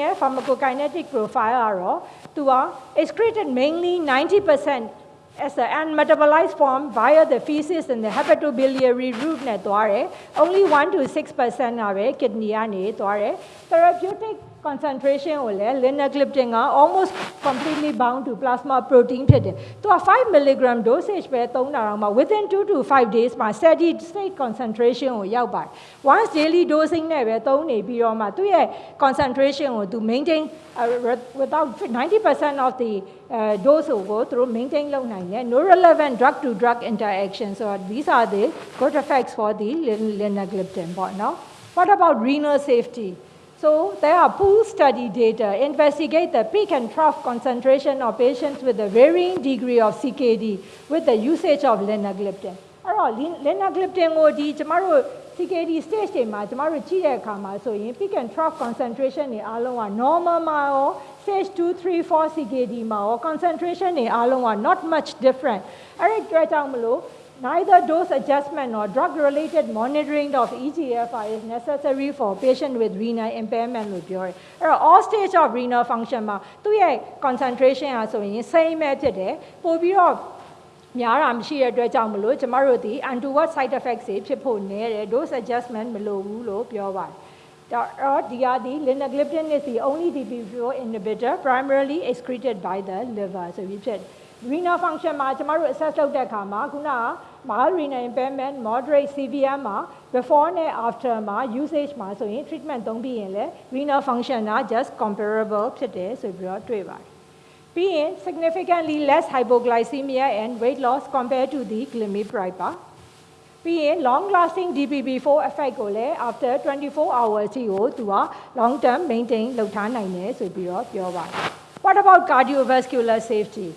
linagliptin ရဲ့ pharmacokinetic profile ကတော့သူက excreted mainly 90% as an unmetabolized form via the feces and the hepatobiliary route နဲ့သွားတယ် only 1 to 6%ကပဲ kidney ကနေသွားတယ် therapeutic concentration ကိုလည်း linagliptin က almost completely bound to plasma protein ဖြစ်တယ်။သူက5 milligram dosage ပဲသုံးတာတော့မှ within 2 to 5 days မှာ steady state concentration ကိုရောက်ပါတယ်။ once daily dosing နဲ့ပဲသုံးနေပြီးတော့မှသူ့ရဲ့ concentration ကိုသူ maintain without 90% of the uh, dose through maintain လုပ်နိုင်တယ်။ no relevant drug to drug interaction so these are the good effects for the linagliptin Now, What about renal safety? so there are pool study data investigate the peak and trough concentration of patients with a varying degree of CKD with the usage of linagliptin အဲ့တော့ linagliptin ကိုဒီကျမတို့ CKD stage တွေမှာကျမတို့ကြည့်တဲ့အခါမှာဆိုရင် peak and trough concentration တွေအားလုံးက normal မှာရော stage 2 3 4 CKD မှာရော concentration တွေအားလုံးက not much different အဲ့ဒီအတွက်ကြောင့်မလို့ neither dose adjustment nor drug-related monitoring of EGFR is necessary for patient with renal impairment လို့ပြောတယ်။အဲ့တော့ all stage of renal function မှာသူ့ရဲ့ concentration ဟာဆိုရင် same ပဲဖြစ်တယ်။ပို့ပြီးတော့များတာမရှိတဲ့အတွက်ကြောင့်မလို့ကျမတို့ဒီ untoward side effects တွေဖြစ်ဖို့နည်းတယ် dose adjustment မလိုဘူးလို့ပြောပါတယ်။တော့ဒီဟာဒီ linagliptin is the only DPP4 inhibitor primarily excreted by the liver ဆိုပြီးဖြစ် renal function မှာကျမတို့ assess လုပ်တဲ့အခါမှာခုနက mild renal impairment moderate severe မှာ before နဲ့ after မှာ usage မှာဆိုရင် treatment သုံးပြီးရင်လည်း renal function က just comparable ဖြစ်တယ်ဆိုပြီးတော့တွေ့ပါတယ်ပြီးရင် significantly less hypoglycemia and weight loss compared to the glimepiride ပါပြီးရင် long lasting DPP4 effect ကိုလည်း after 24 hours အထိကိုသူက long term maintain လုပ်ထားနိုင်တယ်ဆိုပြီးတော့ပြောပါတယ် What about cardiovascular safety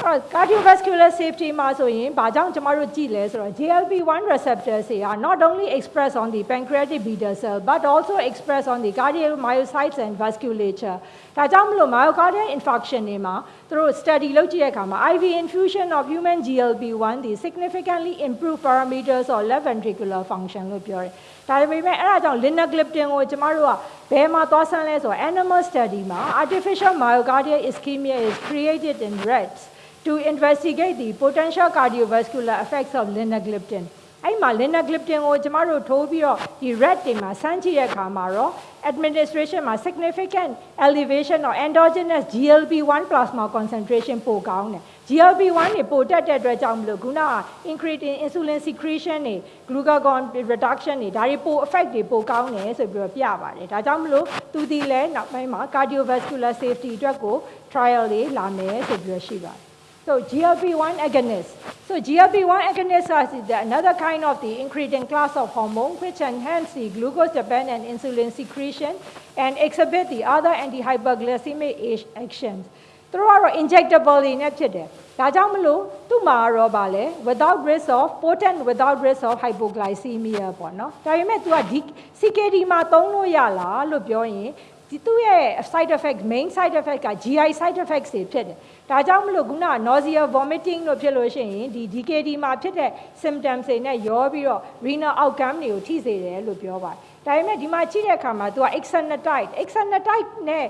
အဲ့ cardiovascular safety မှာဆိုရင်ဘာကြောင့်ကျမတို့ကြည့်လဲဆိုတော့ GLP-1 receptors တွေက not only express on the pancreatic beta cell but also express on the cardiomyocytes and vasculature ဒါကြောင့်မလို့ myocardial infarction တွေမှာသူတို့ study လုပ်ကြည့်တဲ့အခါမှာ IV infusion of human GLP-1 ဒီ significantly improve parameters of left ventricular function လို့ပြောတယ်ဒါပေမဲ့အဲ့ဒါကြောင့် linagliptin ကိုကျမတို့ကဘယ်မှာသွားဆန်းလဲဆိုတော့ animal study မှာ artificial myocardial ischemia is created in rats to investigate the potential cardiovascular effects of linagliptin အဲ့မှာ linagliptin ကိုကျမတို့ထိုးပြီးတော့ဒီ rat တွေမှာစမ်းကြည့်တဲ့အခါမှာတော့ administration မှာ significant elevation of endogenous GLP-1 plasma concentration ပိုကောင်းတယ် GLP-1 တွေပိုတက်တဲ့အတွက်ကြောင့်မလို့ခုနက incretin insulin secretion တွေ glucagon reduction တွေဒါတွေပို effect တွေပိုကောင်းတယ်ဆိုပြီးတော့ပြပါတယ်ဒါကြောင့်မလို့သူဒီလဲနောက်ပိုင်းမှာ cardiovascular safety အတွက်ကို trial တွေလာမယ်ဆိုပြီးတော့ရှိပါတယ် So GLP-1 agonist. So GLP-1 agonist is another kind of the incretin class of hormone which enhance the glucose-dependent insulin secretion and exhibit the other anti-hyperglycemic actions. သူတို့ကတော့ injectable တွေနဲ့ဖြစ်တယ်။ဒါကြောင့်မလို့သူ့မှာတော့ဗာလဲ without risk of potent without risk of hypoglycemia ပေါ့နော်။ဒါပေမဲ့ तू ကဒီ CKD မှာသုံးလို့ရလားလို့ပြောရင် ဒီသူ့ရဲ့ side effect main side effect က GI side effects တွေဖြစ်တယ်ဒါကြောင့်မလို့ခုန nausea vomiting လို့ဖြစ်လို့ရှိရင်ဒီ DKD မှာဖြစ်တဲ့ symptoms တွေနဲ့ရောပြီးတော့ renal outcome တွေကိုထိစေတယ်လို့ပြောပါတယ်ဒါပေမဲ့ဒီမှာကြည့်တဲ့အခါမှာ तू က exenatide exenatide နဲ့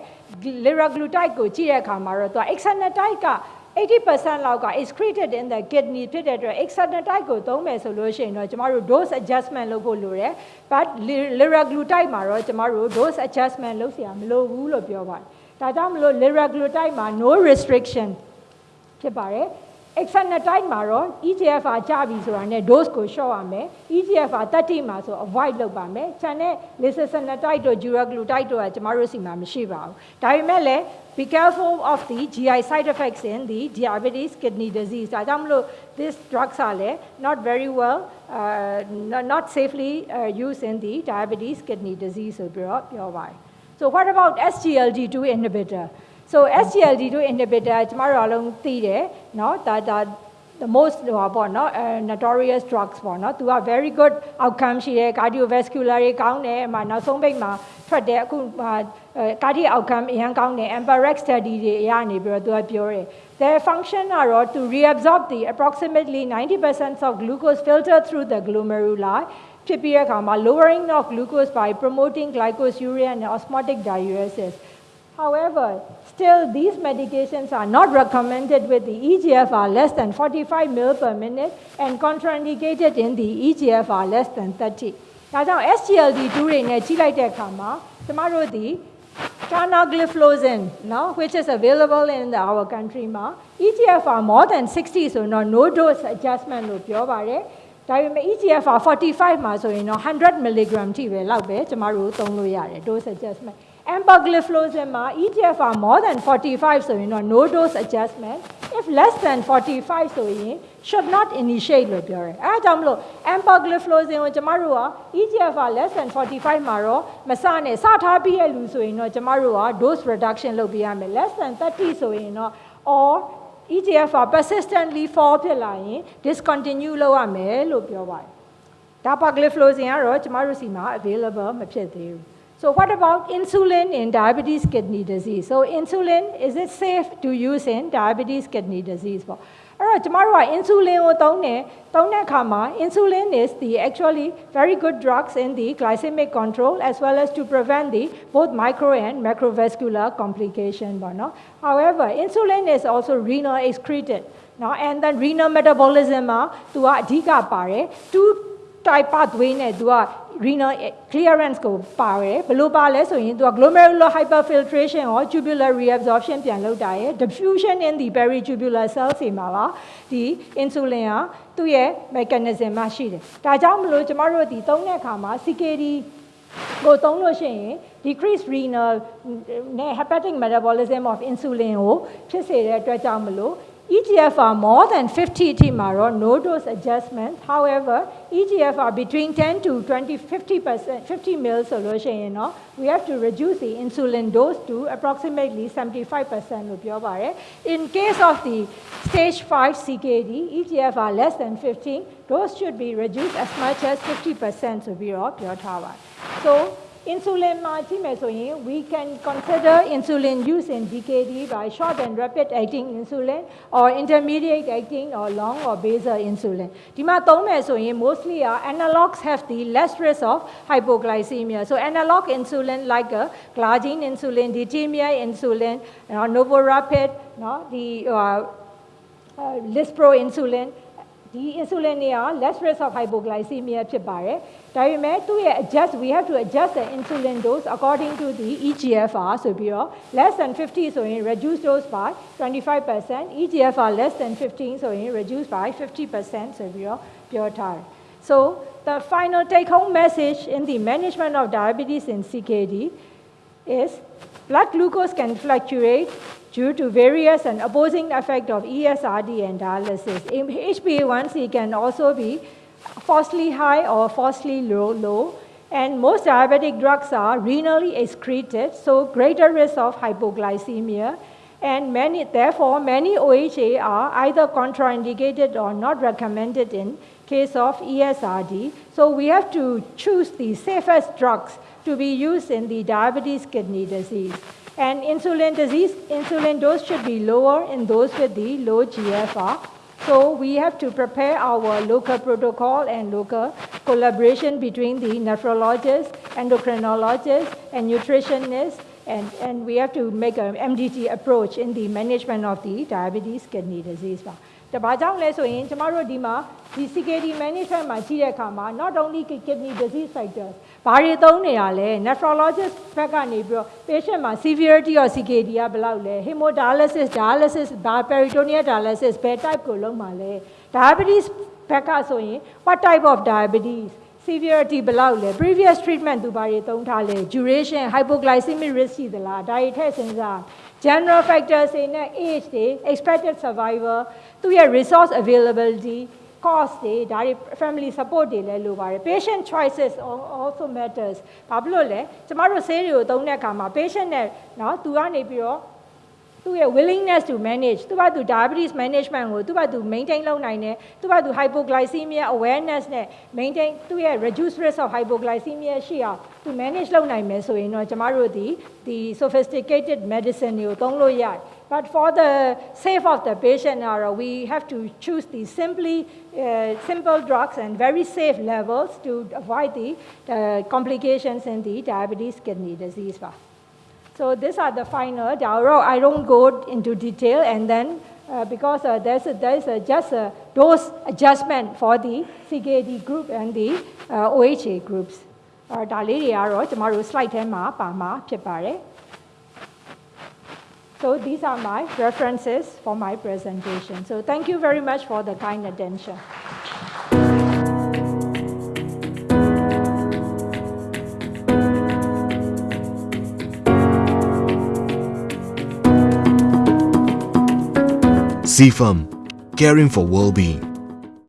liraglutide ကိုကြည့်တဲ့အခါမှာတော့ तू က exenatide က 80%လောက်က excreted in the kidney ဖြစ်တဲ့အတွက် exenatide ကိုသုံးမယ်ဆိုလို့ရှိရင်တော့ကျမတို့ dose adjustment လုပ်ဖို့လိုတယ် but liraglutide မှာတော့ကျမတို့ dose adjustment လုပ်เสียမလိုဘူးလို့ပြောပါတယ်ဒါကြောင့်မလို့ liraglutide မှာ no restriction ဖြစ်ပါတယ် exenatide မှာတော့ EGFR ကျပြီဆိုတာနဲ့ dose ကိုလျှော့ရမယ် EGFR 30မှာဆို avoid လုပ်ပါမယ်ခြံတဲ့ lixisenatide တို့ dulaglutide တို့ကကျမတို့စီမှာမရှိပါဘူးဒါပေမဲ့လည်း be careful of the GI side effects in the diabetes kidney disease ဒါကြောင့်မလို့ this drugs are not very well uh, not safely uh, used in the diabetes kidney disease ဆိုပြီးတော့ပြောပါတယ် so what about SGLT2 inhibitor? So SGLT2 inhibitor ကျမတို့အလုံးသိတယ်เนาะဒါဒါ the most ဟောပေါ့เนาะ notorious drugs ပေါ့เนาะသူက very good outcome ရှိတယ် cardiovascular တွေကောင်းတယ်အမှနောက်ဆုံးပိတ်မှာထွက်တယ်အခု cardiac outcome အရင်ကောင်းတယ် EMPA-REX study တွေအရနေပြီးတော့သူကပြောတယ် their function are to reabsorb the approximately 90% of glucose filtered through the glomeruli ဖြစ်ပြီးတဲ့အခါမှာ lowering of glucose by promoting glycosuria and osmotic diuresis However, still these medications are not recommended with the EGFR less than 45 ml per minute and contraindicated in the EGFR less than 30. ဒါကြောင့် SGLT2 တွေနဲ့ကြီးလိုက်တဲ့အခါမှာကျမတို့ဒီ Canagliflozin now which is available in the, our country ma, EGFR more than 60 so no dose adjustment လို့ပြောပါတယ်။ ဒါပေမဲ့ EGFR 45မှာဆိုရင်တော့100 mg ထိပဲလောက်ပဲကျမတို့သုံးလို့ရတယ် dose adjustment empagliflozin မှာ EGFR more than 45ဆိုရင်တော့ no dose adjustment if less than 45ဆိုရင် should not initiate လို့ပြောတယ်အဲဒါကြောင့်မလို့ empagliflozin ကိုကျမတို့က EGFR less than 45မှာတော့မစနဲ့စထားပြီးရဲ့လူဆိုရင်တော့ကျမတို့က dose reduction လုပ်ပေးရမယ် less than 30ဆိုရင်တော့ or EGFR persistently fall ဖြစ်လာရင် discontinue လုပ်ရမယ်လို့ပြောပါတယ်ဒါ pagliflozin ကတော့ကျမတို့စီမှာ available မဖြစ်သေးဘူး So what about insulin in diabetes kidney disease? So insulin, is it safe to use in diabetes kidney disease? ပေါ့ အဲ့တော့ကျမတို့က insulin ကိုသုံးတယ်သုံးတဲ့အခါမှာ insulin is the actually very good drugs in the glycemic control as well as to prevent the both micro and macrovascular complication ပေါ့နော် however insulin is also renal excreted နော် and then renal metabolism မှာသူကအဓိကပါတယ် two type pathway နဲ့သူက renal clearance ကိုပါတယ်ဘယ်လိုပါလဲဆိုရင်သူက glomerular hyperfiltration ရော tubular reabsorption ပြန်လုပ်တာရယ် diffusion in the peritubular cells တွေမှာပါဒီ insulin ကသူ့ရဲ့ mechanism မှာရှိတယ်ဒါကြောင့်မလို့ကျမတို့ဒီသုံးတဲ့အခါမှာ CKD ကိုသုံးလို့ရှိရင် decrease renal နဲ့ hepatic metabolism of insulin ကိုဖြစ်စေတဲ့အတွက်ကြောင့်မလို့ EGFR more than 50 TMAR no dose adjustment. However, EGFR between 10 to 20, 50 percent, 50 ml solution, you know, we have to reduce the insulin dose to approximately 75 percent. In case of the stage 5 CKD, EGFR less than 15, dose should be reduced as much as 50 percent. So Insulin မှာကြည့်မယ်ဆိုရင် we can consider insulin use in DKD by short and rapid acting insulin or intermediate acting or long or basal insulin. ဒီမှာသုံးမယ်ဆိုရင် mostly are analogs have the less risk of hypoglycemia. So analog insulin like a glargine insulin detemir insulin or novorapid the uh, uh, lispro insulin ဒီ insulin တွေက less risk of hypoglycemia ဖြစ်ပါတယ်ဒါပေမဲ့သူ့ရဲ့ adjust we have to adjust the insulin dose according to the EGFR ဆိုပြီးတော့ less than 50ဆိုရင် reduce dose by 25% EGFR less than 15ဆိုရင် reduce by 50%ဆိုပြီးတော့ပြောထားတယ် so the final take home message in the management of diabetes in CKD is blood glucose can fluctuate due to various and opposing effect of ESRD and dialysis. HbA1c can also be falsely high or falsely low, low. And most diabetic drugs are renally excreted, so greater risk of hypoglycemia. And many, therefore, many OHA are either contraindicated or not recommended in case of ESRD. So we have to choose the safest drugs to be used in the diabetes kidney disease. And insulin disease, insulin dose should be lower in those with the low GFR. So we have to prepare our local protocol and local collaboration between the nephrologist, endocrinologist, and nutritionist, and, and we have to make an MDT approach in the management of the diabetes kidney disease. တဘာကြောင့်လဲဆိုရင်ကျမတို့ဒီမှာဒီ CKD management မှာကြည့်တဲ့အခါမှာ not only kidney disease factors ဘာတွေသုံးနေတာလဲ nephrologist ဘက်ကနေပြီးတော့ patient မှာ severity of CKD ကဘယ်လောက်လဲ hemodialysis dialysis ဘာ peritoneal dialysis ဘယ် type ကိုလုပ်မှာလဲ diabetes ဘက်ကဆိုရင် what type of diabetes severity ဘယ်လောက်လဲ previous treatment သူဘာတွေသုံးထားလဲ duration hypoglycemic risk ရှိသလားဒါတွေထည့်စဉ်းစား general factors တွေနဲ့ age တွေ expected survival သူရဲ့ resource availability cost တွေဒါတွေ family support တွေလည်းလိုပါတယ် patient choices also matters ဘာဖြစ်လို့လဲကျမတို့ဆေးတွေကိုသုံးတဲ့အခါမှာ patient နဲ့เนาะသူကနေပြီးတော့ သူ့ရဲ့ willingness to manage သူကသူ diabetes management ကိုသူကသူ maintain လုပ်နိုင်တယ်သူကသူ hypoglycemia awareness နဲ့ maintain သူ့ရဲ့ reduce risk of hypoglycemia ရှိအောင်သူ manage လုပ်နိုင်မယ်ဆိုရင်တော့ကျမတို့ဒီဒီ sophisticated medicine တွေကိုသုံးလို့ရတယ် But for the sake of the patient, uh, we have to choose the simply uh, simple drugs and very safe levels to avoid the uh, complications in the diabetes kidney disease. So these are the final. I don't go into detail, and then uh, because uh, there's, a, there's a, just a dose adjustment for the CKD group and the uh, OHA groups. ဒါလေးတွေကတော့ကျမတို့ slide ထဲမှာပါမှာဖြစ်ပါတယ် So these are my references for my presentation. So thank you very much for the kind attention. CFAM, caring for well-being.